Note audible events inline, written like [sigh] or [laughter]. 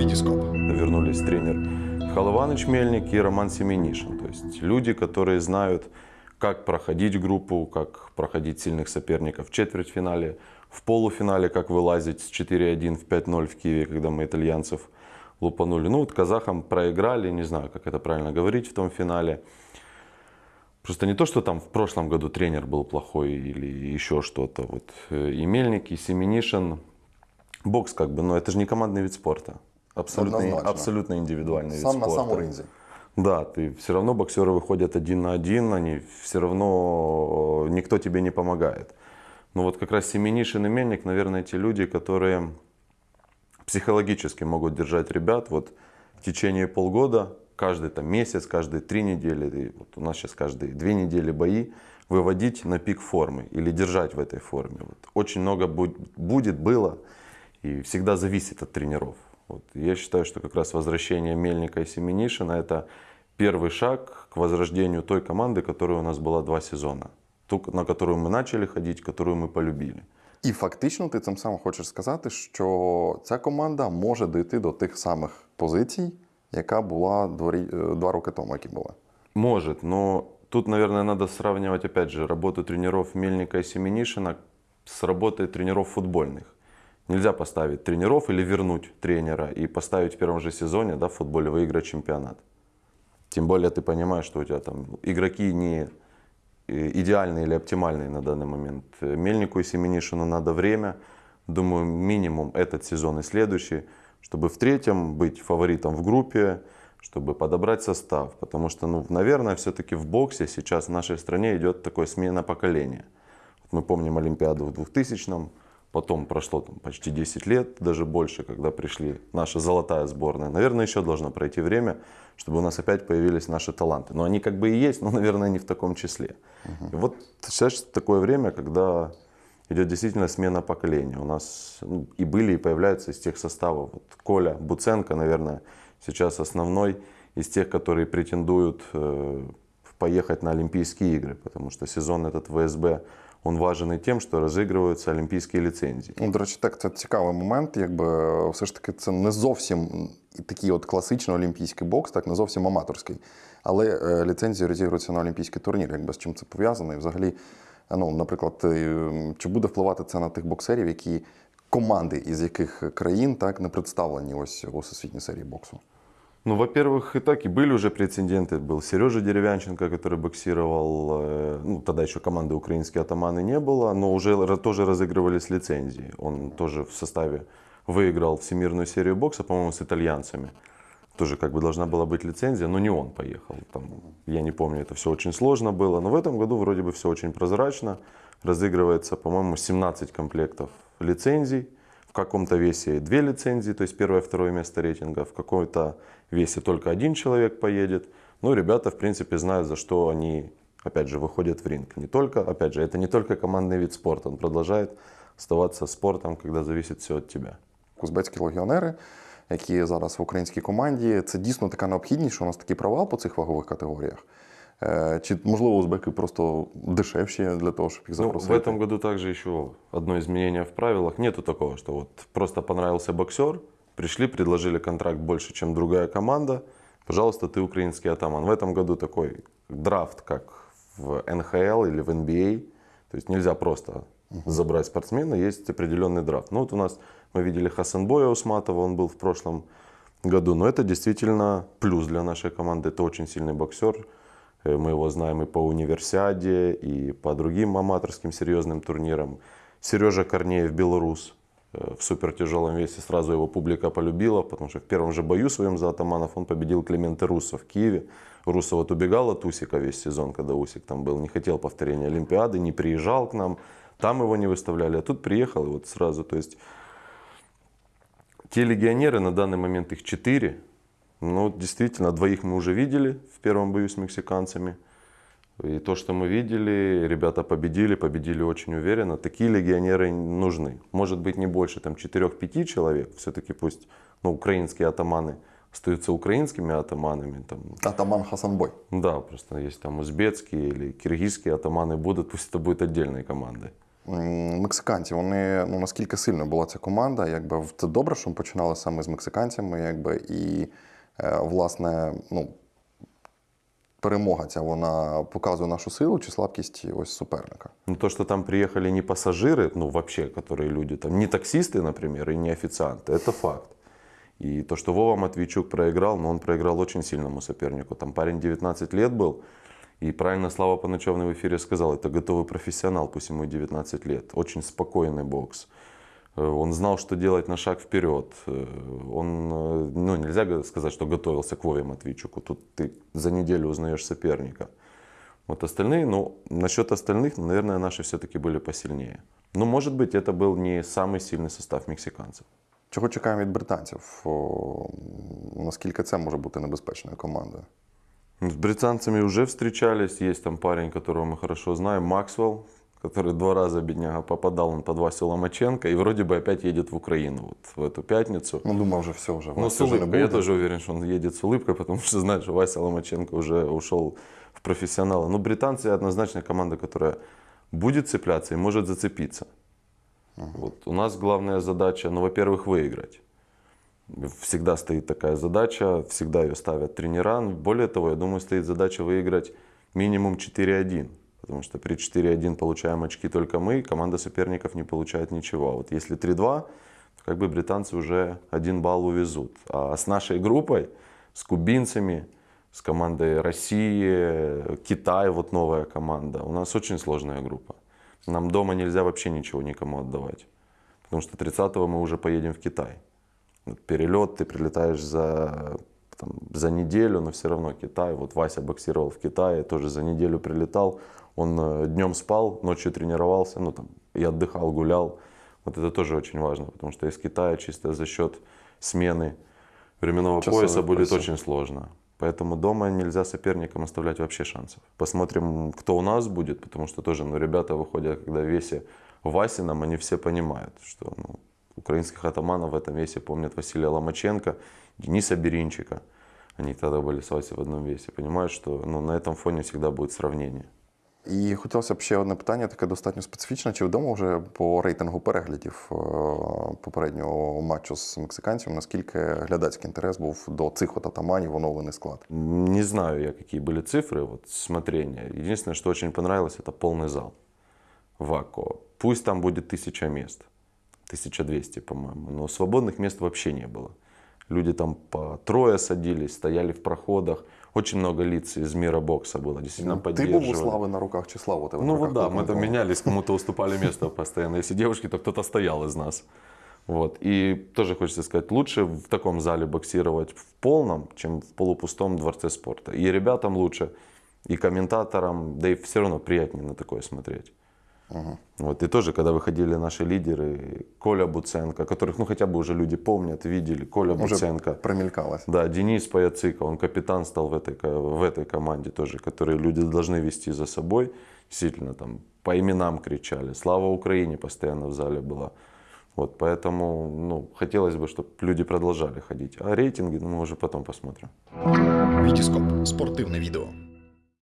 Витископ. Вернулись тренер Михаил Иванович Мельник и Роман Семенишин. То есть люди, которые знают, как проходить группу, как проходить сильных соперников в четвертьфинале, в полуфинале, как вылазить с 4-1 в 5-0 в Киеве, когда мы итальянцев лупанули. Ну вот казахам проиграли, не знаю, как это правильно говорить в том финале. Просто не то, что там в прошлом году тренер был плохой или еще что-то. Вот э, и Мельник, и Семенишин. Бокс как бы, но это же не командный вид спорта. Абсолютно, абсолютно индивидуальный вид Сам на спорта. самому ринзі. Да, ты все равно боксеры выходят один на один, они все равно э, никто тебе не помогает. Но вот как раз Семенишин и Мельник, наверное, те люди, которые психологически могут держать ребят вот в течение полгода, каждый там месяц, каждые три недели, и вот у нас сейчас каждые две недели бои, выводить на пик формы или держать в этой форме. Вот очень много буд- будет, было и всегда зависит от тренеров. Вот. Я считаю, что как раз возвращение Мельника и Семенишина это первый шаг к возрождению той команды, которая у нас была два сезона. Ту, на которую мы начали ходить, которую мы полюбили. І фактично ти цим самим хочеш сказати, що ця команда може дійти до тих самих позицій, яка була дворі- е, два роки тому, які були. Может, но тут, наверное, надо сравнивать, опять же, работу тренеров Мельника и Семенишина с работой тренеров футбольных. Нельзя поставить тренеров или вернуть тренера и поставить в первом же сезоне да, в футболе выиграть чемпионат. Тем более ты понимаешь, что у тебя там игроки не э, идеальные или оптимальные на данный момент. Мельнику и Семенишину надо время, думаю, минимум этот сезон и следующий, чтобы в третьем быть фаворитом в группе, чтобы подобрать состав. Потому что, ну, наверное, все-таки в боксе сейчас в нашей стране идет такое смена поколения. Вот мы помним Олимпиаду в 2000-м, потом прошло там, почти 10 лет, даже больше, когда пришли наша золотая сборная. Наверное, еще должно пройти время, чтобы у нас опять появились наши таланты. Но они как бы и есть, [laughs] но, наверное, не в таком числе. И вот сейчас такое время, когда идет действительно смена поколения. У нас ну, и были, и появляются из тех составов. Вот Коля Буценко, наверное, сейчас основной из тех, которые претендуют э, поехать на Олимпийские игры, потому что сезон этот ВСБ, он важен и тем, что разыгрываются олимпийские лицензии. Ну, до речі, так, це цікавий момент. Якби все ж таки це не зовсім такий от класичний олімпійський бокс, так не зовсім аматорський. Але е, ліцензії розігруються на олімпійський турнір. Якби з чим це пов'язано? І взагалі, е, ну, наприклад, е, чи буде впливати це на тих боксерів, які команди із яких країн так не представлені ось у всесвітній серії боксу? Ну, во-первых, и так и были уже прецеденты. Был Сережа Деревянченко, который боксировал, э, ну, тогда еще команды украинские атаманы не было, но уже тоже разыгрывались лицензии. Он тоже в составе выиграл всемирную серию бокса, по-моему, с итальянцами. Тоже как бы должна была быть лицензия, но не он поехал. Там, я не помню, это все очень сложно было. Но в этом году вроде бы все очень прозрачно. Разыгрывается, по-моему, 17 комплектов лицензий В каком-то весе две лицензии, то есть первое, второе место рейтинга. В каком-то весе только один человек поедет. Ну, ребята, в принципе, знают, за что они, опять же, выходят в ринг. Не только, опять же, это не только командный вид спорта. Он продолжает оставаться спортом, когда зависит все от тебя. Узбецькі легіонери, які зараз в українській команді, це дійсно така необхідність, що у нас такий провал по цих вагових категоріях. Чи можливо узбеки просто дешевші для того, щоб їх Ну, запросити? в этом году также еще одно изменение в правилах. Нету такого, что вот просто понравился боксер, пришли, предложили контракт больше, чем другая команда, пожалуйста, ты украинский атаман. В этом году такой драфт, как в НХЛ или в NBA. То есть нельзя просто забрать спортсмена, есть определенный драфт. Ну вот у нас мы видели Хасанбоя Усматова, он был в прошлом году, но это действительно плюс для нашей команды. Это очень сильный боксер. Э, Мы его знаем и по универсиаде, и по другим аматорским серьезным турнирам. Сережа Корнеев, белорус, э, в супертяжелом весе. Сразу его публика полюбила, потому что в первом же бою своем за атаманов он победил Климента Руссо в Киеве. Руссо вот убегал от Усика весь сезон, когда Усик там был, не хотел повторения Олимпиады, не приезжал к нам. Там его не выставляли, а тут приехал и вот сразу. То есть те легионеры, на данный момент их четыре. Ну, действительно, двоих мы уже видели в первом бою с мексиканцами. И то, что мы видели, ребята победили, победили очень уверенно. Такие легионеры нужны. Может быть, не больше там 4-5 человек. Все-таки пусть ну, украинские атаманы остаются украинскими атаманами. Там, Атаман Хасанбой. да, просто есть там узбекские или киргизские атаманы будут, пусть это будет отдельной командой. М, Мексиканці, вони ну наскільки сильно була ця команда? Якби в- це добре, що ми починали саме з мексиканцями, якби і е, власне, ну перемога ця вона показує нашу силу чи слабкість ось суперника. Ну, то, что там приехали не пассажиры, ну, вообще, которые люди, там, не таксисты, например, и не официанты, это факт. И то, что Вова Матвейчук проиграл, но он проиграл очень сильному сопернику. Там парень 19 лет был, и правильно Слава Паначевный в эфире сказал, это готовый профессионал, пусть ему и 19 лет. Очень спокойный бокс. Э, Он знал, что делать на шаг вперед. Э, Он, э, ну, нельзя га- сказать, что готовился к Вове Матвейчуку. Тут ты за неделю узнаешь соперника. Вот остальные, ну, насчет остальных, ну, наверное, наши все-таки были посильнее. Но, может быть, это был не самый сильный состав мексиканцев. Чого чекаємо від британців? О, наскільки це може бути небезпечною командою? Ну, С британцами уже встречались. Есть там парень, которого мы хорошо знаем, Максвелл, который два раза, бедняга, попадал он под Васю Ломаченко и вроде бы опять едет в Украину вот в эту пятницу. Ну, думав, вже все вже. Ну, с улыбкой. Я тоже уверен, что он едет с улыбкой, потому что знает, что Вася Ломаченко уже ушел в профессионалы. Но британцы однозначно команда, которая будет цепляться и может зацепиться. Вот. У нас главная задача, ну, во-первых, выиграть. Всегда стоит такая задача, всегда ее ставят тренера. Более того, я думаю, стоит задача выиграть минимум 4-1. Потому что при 4-1 получаем очки только мы, команда соперников не получает ничего. А Вот если 3-2, то как бы британцы уже один балл увезут. А с нашей группой, с кубинцами, с командой России, Китай, вот новая команда, у нас очень сложная группа. Нам дома нельзя вообще ничего никому отдавать. Потому что 30-го мы уже поедем в Китай. Перелет, ты прилетаешь за, там, за неделю, но все равно Китай. Вот Вася боксировал в Китае, тоже за неделю прилетал. Он днем спал, ночью тренировался, ну там и отдыхал, гулял. Вот это тоже очень важно, потому что из Китая чисто за счет смены временного Часовых пояса будет очень сложно. Поэтому дома нельзя соперникам оставлять вообще шансов. Посмотрим, кто у нас будет, потому что тоже, ну, ребята выходят, когда в весе Васином, они все понимают, что ну, украинских атаманов в этом весе помнят Василия Ломаченко, Дениса Беринчика. Они тогда были с Васей в одном весе. Понимают, что ну, на этом фоне всегда будет сравнение. І хотілося б ще одне питання, таке достатньо специфічне. Чи відомо вже по рейтингу переглядів е, попереднього матчу з мексиканцями, наскільки глядацький інтерес був до цих от атаманів оновлений склад? Не знаю я, какие были цифры, вот смотрения. Единственное, что очень понравилось, это полный зал. Вако. Пусть там будет тысяча мест. 1200, по-моему. Но свободных мест вообще не было. Люди там по трое садились, стояли в проходах. Очень много лиц из мира бокса было. Действительно Ти був у поддерживали. слави на руках чи слава у тебе? Ну вот да, мы там менялись, кому-то [laughs] уступали место постоянно. Если девушки, то кто-то стоял из нас. Вот. И тоже хочется сказать, лучше в таком зале боксировать в полном, чем в полупустом дворце спорта. И ребятам лучше, и комментаторам, да и все равно приятнее на такое смотреть. Вот. И тоже, когда выходили наши лидеры, Коля Буценко, которых ну, хотя бы уже люди помнят, видели, Коля Уже Буценко. примелькалась. Да, Денис Паяцика, он капитан стал в этой, ко- в этой команде тоже, которые люди должны вести за собой. Действительно, там по именам кричали. Слава Украине постоянно в зале была. Вот, поэтому ну, хотелось бы, чтобы люди продолжали ходить. А рейтинги ну, мы уже потом посмотрим. Вітіскоп спортивне відео.